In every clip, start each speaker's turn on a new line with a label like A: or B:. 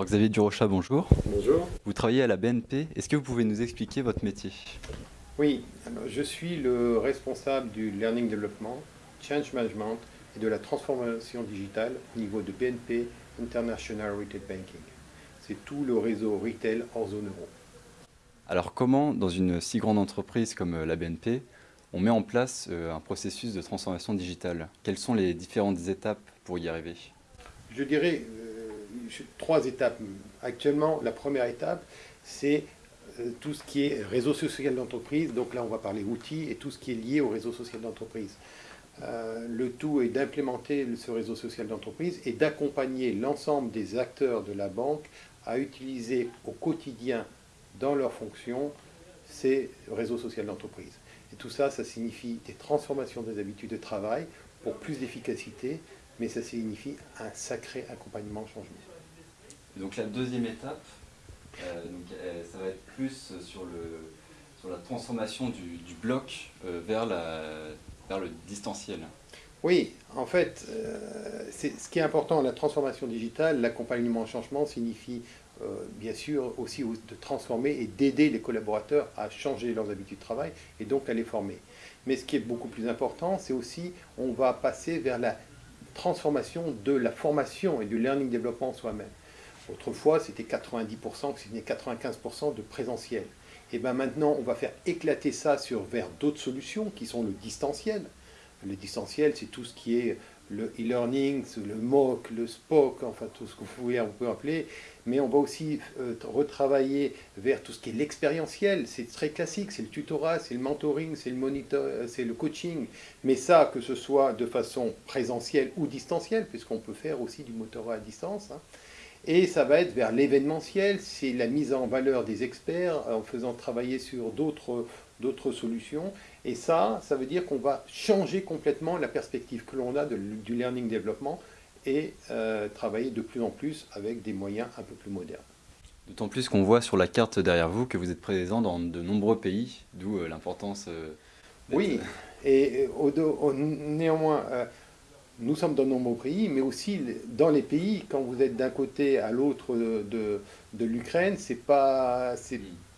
A: Alors Xavier Durocha, bonjour.
B: Bonjour.
A: Vous travaillez à la BNP. Est-ce que vous pouvez nous expliquer votre métier?
B: Oui, je suis le responsable du Learning Development, Change Management et de la transformation digitale au niveau de BNP International Retail Banking. C'est tout le réseau retail hors zone euro.
A: Alors comment, dans une si grande entreprise comme euh, la BNP, on met en place euh, un processus de transformation digitale? Quelles sont les différentes étapes pour y arriver?
B: Je dirais trois étapes. Actuellement, la première étape, c'est tout ce qui est réseau social d'entreprise. Donc là, on va parler outils et tout ce qui est lié au réseau social d'entreprise. le tout est d'implémenter ce réseau social d'entreprise et d'accompagner l'ensemble des acteurs de la banque à utiliser au quotidien dans leurs fonctions ces réseaux sociaux d'entreprise. Et tout ça, ça signifie des transformations des habitudes de travail pour plus d'efficacité, mais ça signifie un sacré accompagnement au changement.
A: Donc la deuxième étape, euh, euh, ça va être plus sur, le, sur la transformation du, bloc euh, vers, la, vers le distanciel.
B: Oui, en fait, ce qui est important, la transformation digitale, l'accompagnement au changement signifie bien sûr aussi de transformer et d'aider les collaborateurs à changer leurs habitudes de travail et donc à les former. Mais ce qui est beaucoup plus important, c'est aussi on va passer vers la transformation de la formation et du learning développement soi-même. Autrefois, c'était 90%, c'était 95% de présentiel. Et bien maintenant, on va faire éclater ça sur, vers d'autres solutions qui sont le distanciel. Le distanciel, c'est tout ce qui est le e-learning, le MOOC, le SPOC, enfin tout ce que vous pouvez, on peut appeler, mais on va aussi euh, retravailler vers tout ce qui est l'expérientiel, c'est très classique, c'est le tutorat, c'est le mentoring, c'est le euh, coaching, mais ça, que ce soit de façon présentielle ou distancielle, puisqu'on peut faire aussi du mentorat à distance, hein. Et ça va être vers l'événementiel, c'est la mise en valeur des experts en faisant travailler sur d'autres solutions. Et ça, ça veut dire qu'on va changer complètement la perspective que l'on a du learning développement et euh, travailler de plus en plus avec des moyens un peu plus modernes.
A: D'autant plus qu'on voit sur la carte derrière vous que vous êtes présent dans de nombreux pays, d'où euh, l'importance... Euh,
B: oui, et néanmoins, nous sommes dans de nombreux pays, mais aussi dans les pays, quand vous êtes d'un côté à l'autre de, de, l'Ukraine, c'est pas...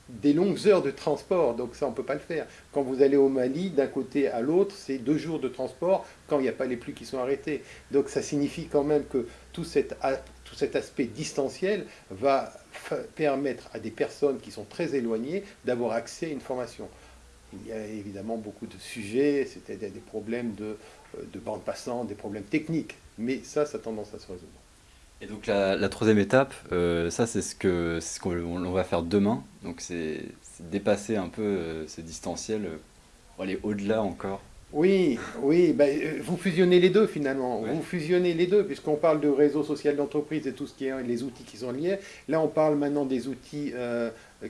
B: Des longues heures de transport, donc ça on ne peut pas le faire. Quand vous allez au Mali, d'un côté à l'autre, c'est deux jours de transport quand il n'y a pas les pluies qui sont arrêtées. Donc ça signifie quand même que tout cet aspect distanciel va permettre à des personnes qui sont très éloignées d'avoir accès à une formation. Il y a évidemment beaucoup de sujets, c'était des problèmes de, euh, de bande passante, des problèmes techniques, mais ça, ça a tendance à se résoudre.
A: Et donc la, troisième étape, euh, ça c'est ce qu'on ce qu'on va faire demain. Donc c'est dépasser un peu euh, ce distanciel, euh, aller au-delà encore.
B: Oui, oui, bah, vous fusionnez les deux finalement. Vous fusionnez les deux, puisqu'on parle de réseau social d'entreprise et tout ce qui est les outils qui sont liés. Là, on parle maintenant des outils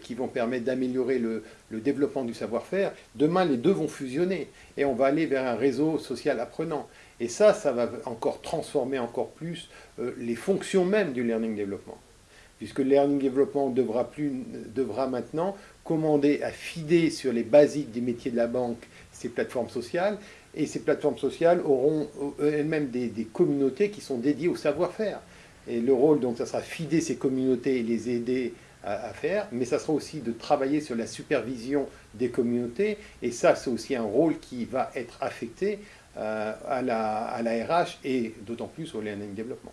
B: qui vont permettre d'améliorer le, le, développement du savoir-faire. Demain, les deux vont fusionner et on va aller vers un réseau social apprenant. Et ça, ça va encore transformer encore plus euh, les fonctions même du learning développement. Puisque le learning développement devra, plus, devra maintenant commander à fider sur les basiques des métiers de la banque ces plateformes sociales, et ces plateformes sociales auront euh, elles-mêmes des, communautés qui sont dédiées au savoir-faire. Et le rôle, donc, ça sera fider ces communautés et les aider à, faire, mais ça sera aussi de travailler sur la supervision des communautés, et ça, c'est aussi un rôle qui va être affecté euh, à, la, à la RH et d'autant plus au learning développement.